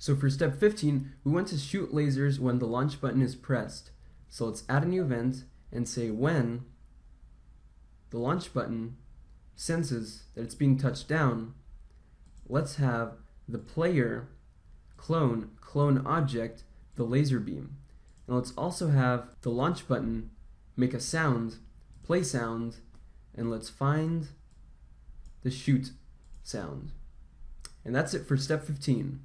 So for step 15, we want to shoot lasers when the launch button is pressed. So let's add a new event and say when the launch button senses that it's being touched down, let's have the player clone clone object the laser beam. And let's also have the launch button make a sound, play sound, and let's find the shoot sound. And that's it for step 15.